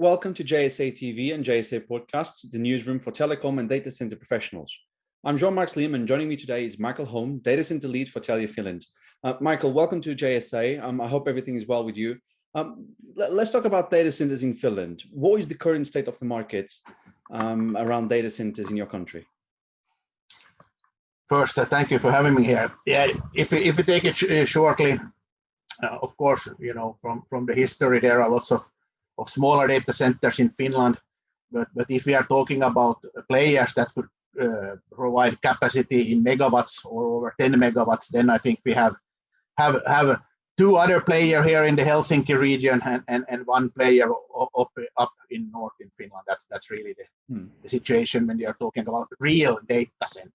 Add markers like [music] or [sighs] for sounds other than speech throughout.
Welcome to JSA TV and JSA Podcasts, the newsroom for telecom and data center professionals. I'm Jean-Marc Liam and joining me today is Michael Holm, data center lead for Telia Finland. Uh, Michael, welcome to JSA. Um, I hope everything is well with you. Um, let, us talk about data centers in Finland. What is the current state of the market um, around data centers in your country? First, uh, thank you for having me here. Yeah, if, if we take it sh uh, shortly, uh, of course, you know, from, from the history, there are lots of of smaller data centers in Finland. But, but if we are talking about players that could uh, provide capacity in megawatts or over 10 megawatts, then I think we have have have two other player here in the Helsinki region and, and, and one player up up in north in Finland. That's that's really the, hmm. the situation when you are talking about real data centers.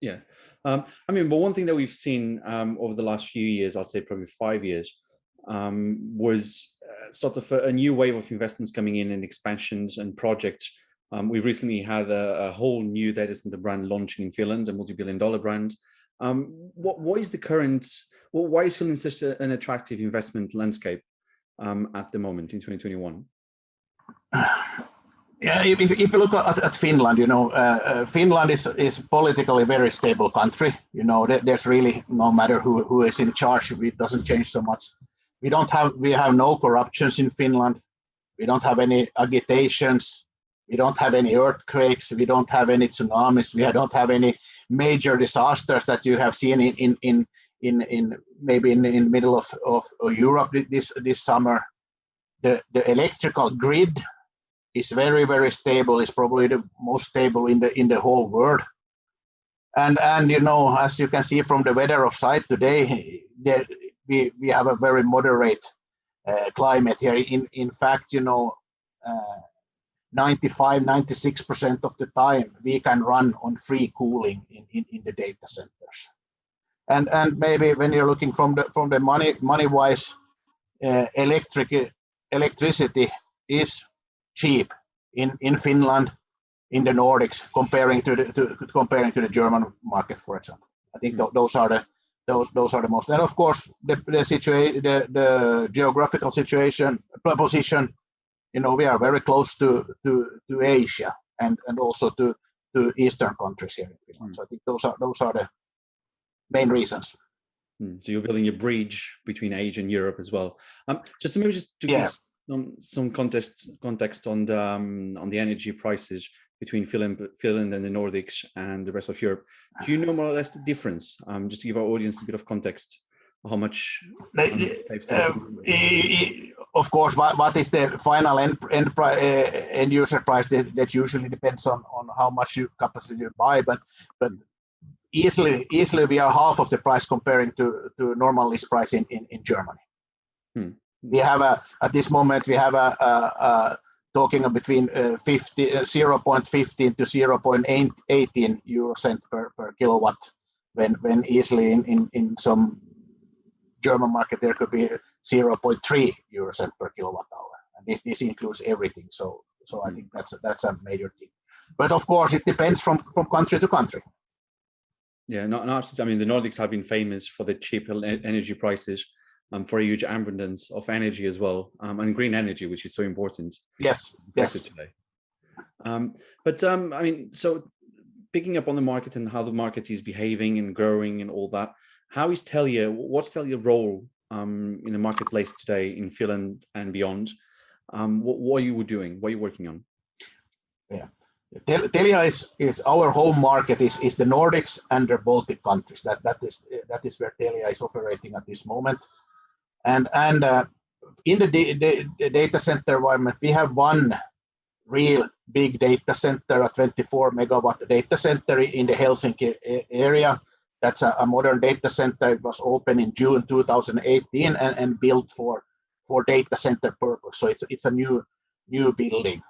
Yeah, um, I mean, but one thing that we've seen um, over the last few years, I'd say probably five years, um, was sort of a, a, new wave of investments coming in and expansions and projects. Um, we recently had a, a, whole new data center brand launching in Finland, a multi-billion dollar brand. Um, what, what is the current, well, why is Finland such a, an attractive investment landscape um, at the moment in 2021? Yeah, if, if you look at, at Finland, you know, uh, uh, Finland is is politically a very stable country. You know, there's really no matter who who is in charge, it doesn't change so much we don't have we have no corruptions in Finland. We don't have any agitations. We don't have any earthquakes. We don't have any tsunamis. We don't have any major disasters that you have seen in in in in, in maybe in, in the middle of, of, Europe this this summer. The the electrical grid is very very stable. It's probably the most stable in the in the whole world. And and you know as you can see from the weather of site today, there we, we have a very moderate uh, climate here. In, in fact, you know, uh, 95, 96% of the time we can run on free cooling in, in, in the data centers. And, and maybe when you're looking from the, from the money, money wise, uh, electric, electricity is cheap in, in Finland, in the Nordics, comparing to the, to, comparing to the German market, for example. I think th those are the those those are the most and of course the the situation the the geographical situation position you know we are very close to to to asia and and also to to eastern countries here in finland mm. so i think those are those are the main reasons mm. so you're building a bridge between asia and europe as well um just to maybe just to yeah. give some some context context on the um, on the energy prices between Finland, Finland and the Nordics and the rest of Europe. Do you [sighs] know more or less the difference? Um, just to give our audience a bit of context, how much um, uh, of course, what, what is the final end end, uh, end user price? That, that usually depends on on how much you capacity you buy, but but easily easily we are half of the price comparing to to normal list price in in, in Germany. Hmm. We have a at this moment we have a, a, a talking between uh, 50, uh, 0.15 to 0.18 euro cent per, per kilowatt. When when easily in, in, in some German market there could be 0.3 euro cent per kilowatt hour. And this, this includes everything. So so I think that's a, that's a major thing. But of course it depends from from country to country. Yeah not, not I mean the Nordics have been famous for the cheap energy prices um, for a huge abundance of energy as well, um, and green energy, which is so important. Yes, yes. Today. Um, but um, I mean, so picking up on the market and how the market is behaving and growing and all that, how is Telia, what's Telia's role um, in the marketplace today in Finland and beyond? Um, what, what are you were doing? What are you working on? Yeah. Telia is, is our home market is, is the Nordics and the Baltic countries. That that is that is where Telia is operating at this moment. And, and uh, in the, the, data center environment, we have one real big data center, a 24 megawatt data center in the Helsinki area. That's a, a modern data center. It was open in June 2018 and, and built for, for data center purpose. So it's, it's a new, new building.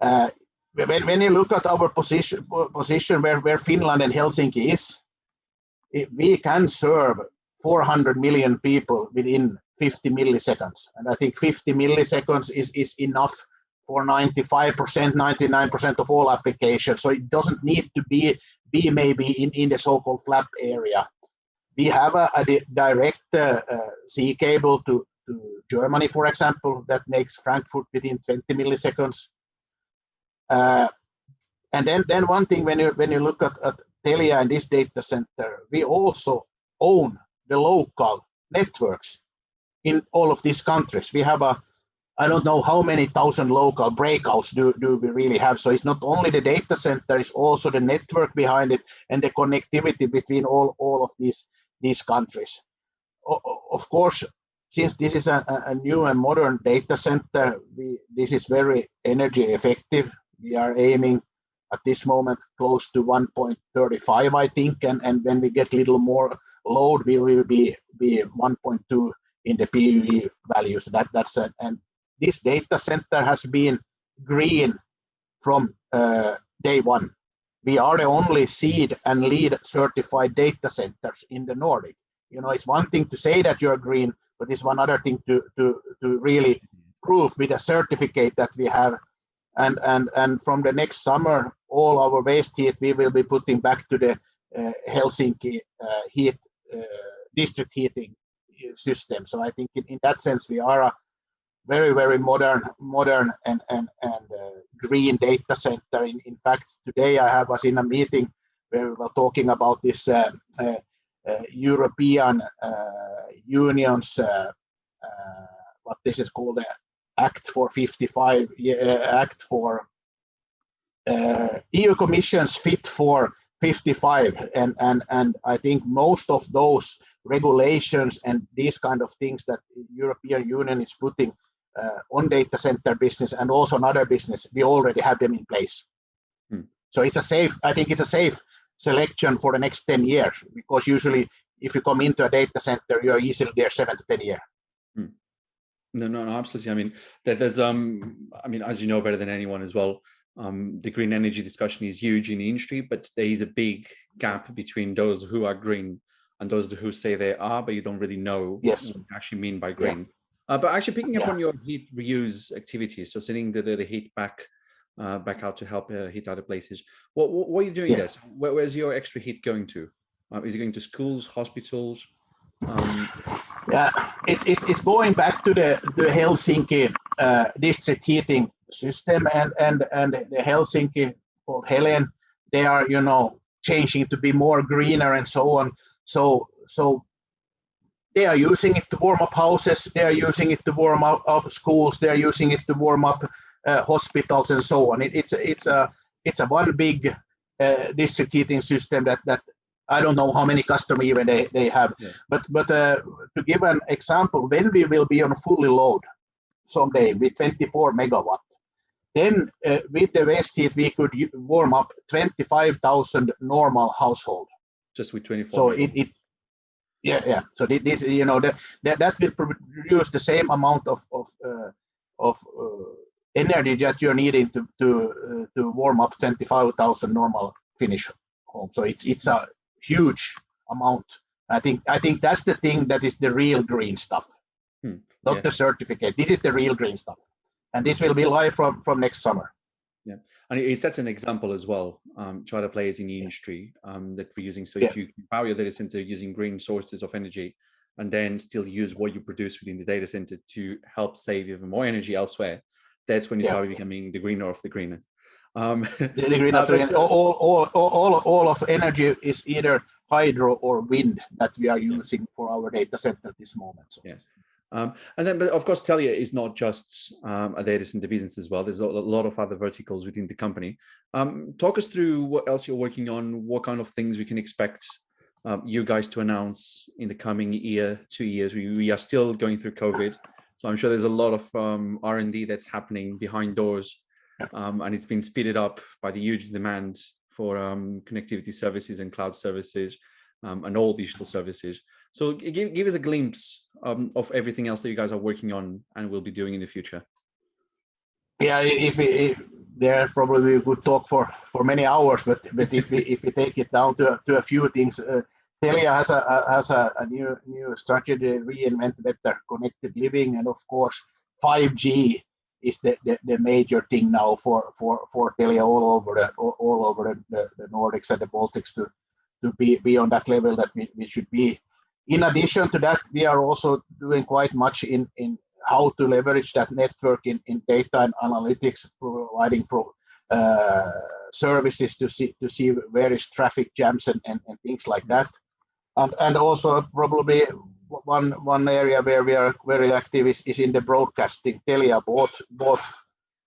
Uh, when, when you look at our position, position where, where Finland and Helsinki is, it, we can serve 400 million people within 50 milliseconds. And I think 50 milliseconds is, is enough for 95%, 99% of all applications. So it doesn't need to be, be maybe in, in the so-called flap area. We have a, a direct uh, uh, sea cable to, to Germany, for example, that makes Frankfurt within 20 milliseconds. Uh, and then, then one thing when you when you look at, at Telia and this data center, we also own the local networks in all of these countries. We have a I don't know how many thousand local breakouts do, do we really have. So it's not only the data center, it's also the network behind it and the connectivity between all, all of these, these countries. Of course, since this is a, a, new and modern data center, we, this is very energy effective. We are aiming at this moment close to 1.35, I think, and, and when we get a little more load, will be, be 1.2 in the PUE values. That, that's a, and this data center has been green from uh, day one. We are the only CEEDA and LEED certified data centers in the Nordic. You know, it's one thing to say that you're green, but it's one other thing to to to really prove with a certificate that we have. And and and from the next summer, all our waste heat we will be putting back to the uh, Helsinki uh, heat district heating system. So I think in, in that sense we are a very very modern modern and and and uh, green data center in, in fact today i have was in a meeting where we were talking about this uh, uh, uh european uh, union's uh, what this is called act for 55 act for eu commission's fit for 55 and and and i think most of those regulations and these kind of things that european union is putting uh, on data center business and also another business, we already have them in place. Hmm. So it's a safe, I think it's a safe selection for the next 10 years because usually if you come into a data center, you're easily there seven to 10 years. Hmm. No, no, no, absolutely. I mean, there's, um, I mean, as you know better than anyone as well, um, the green energy discussion is huge in the industry, but there is a big gap between those who are green and those who say they are, but you don't really know yes. what you actually mean by green. Yeah. Uh, but actually picking up yeah. on your heat reuse activities, so sending the, the, the heat back uh, back out to help uh, heat other places. What, what, what are you doing yeah. this? Where, where's your extra heat going to? Uh, is it going to schools, hospitals? Um, yeah, it, it's it's going back to the the Helsinki uh, district heating system and and and the Helsinki called Helen. They are you know changing to be more greener and so on. So so they are using it to warm up houses, they are using it to warm up, up schools, they are using it to warm up uh, hospitals and so on. It, it's it's a it's a one big uh, district heating system that that I don't know how many customers even they, they have. Yeah. But but uh, to give an example, when we will be on fully load someday with 24 megawatt, then uh, with the waste heat we could warm up 25,000 normal household. Just with 24. So it, it yeah yeah so this you know that that, that will produce the same amount of of uh, of uh, energy that you're needing to to uh, to warm up 25,000 normal Finnish home so it's it's a huge amount i think i think that's the thing that is the real green stuff hmm. not yeah. the certificate this is the real green stuff and this will be live from from next summer yeah, and it, sets an example as well um, to other players in the industry um, that we're using. So yeah. if you power your data center using green sources of energy, and then still use what you produce within the data center to help save even more energy elsewhere, that's when you yeah. start becoming the greener of the greener. Um, the greener [laughs] uh, but, all, all, all, all, all of energy is either hydro or wind that we are using yeah. for our data center at this moment. So. Yeah. Um, and then, but of course, Telia is not just um, a data center business as well. There's a lot of other verticals within the company. Um, talk us through what else you're working on, what kind of things we can expect um, you guys to announce in the coming year, two years. We, we are still going through COVID. So I'm sure there's a lot of um, R&D that's happening behind doors. Um, and it's been speeded up by the huge demand for connectivity services and cloud services and all digital services. So give, give us a glimpse um, of everything else that you guys are working on and will be doing in the future. Yeah, if, if there probably we could talk for for many hours, but but if we if we take it down to to a few things, uh, Telia has a, has a, a, new new strategy, reinvent better connected living, and of course 5G is the, the, the, major thing now for for for Telia all over the all, over the, the, the Nordics and the Baltics to to be be on that level that we, we should be In addition to that, we are also doing quite much in, in how to leverage that network in, in data and analytics, providing pro, uh, services to see to see where is traffic jams and, and, and things like that. And, and also probably one one area where we are very active is, is in the broadcasting. Telia bought bought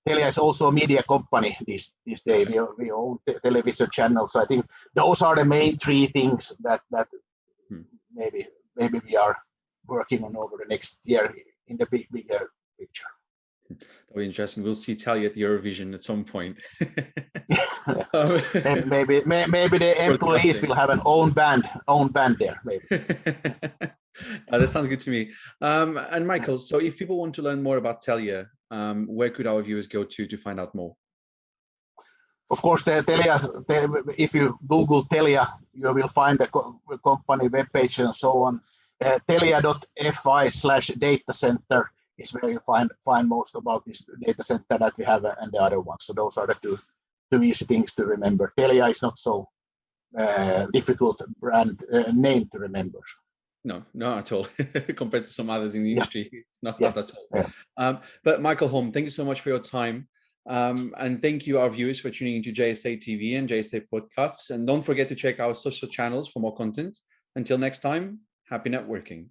Telia is also a media company this this day. We, we own television channels. So I think those are the main three things that that hmm. Maybe maybe we are working on over the next year in the big bigger picture. That'll be interesting. We'll see Telia at the Eurovision at some point. [laughs] um, maybe maybe the employees will have an own band own band there. Maybe. Uh, [laughs] that sounds good to me. Um, and Michael, so if people want to learn more about Telia, um, where could our viewers go to to find out more? Of course, the Telia, if you Google Telia, you will find the co company webpage and so on. Uh, telia.fi slash data center is where you find find most about this data center that we have and the other ones. So those are the two two easy things to remember. Telia is not so uh, difficult brand uh, name to remember. No, not at all. [laughs] Compared to some others in the industry, yeah. it's not, yeah. at all. Yeah. Um, but Michael Holm, thank you so much for your time. Um, and thank you, our viewers, for tuning into JSA TV and JSA podcasts. And don't forget to check our social channels for more content. Until next time, happy networking.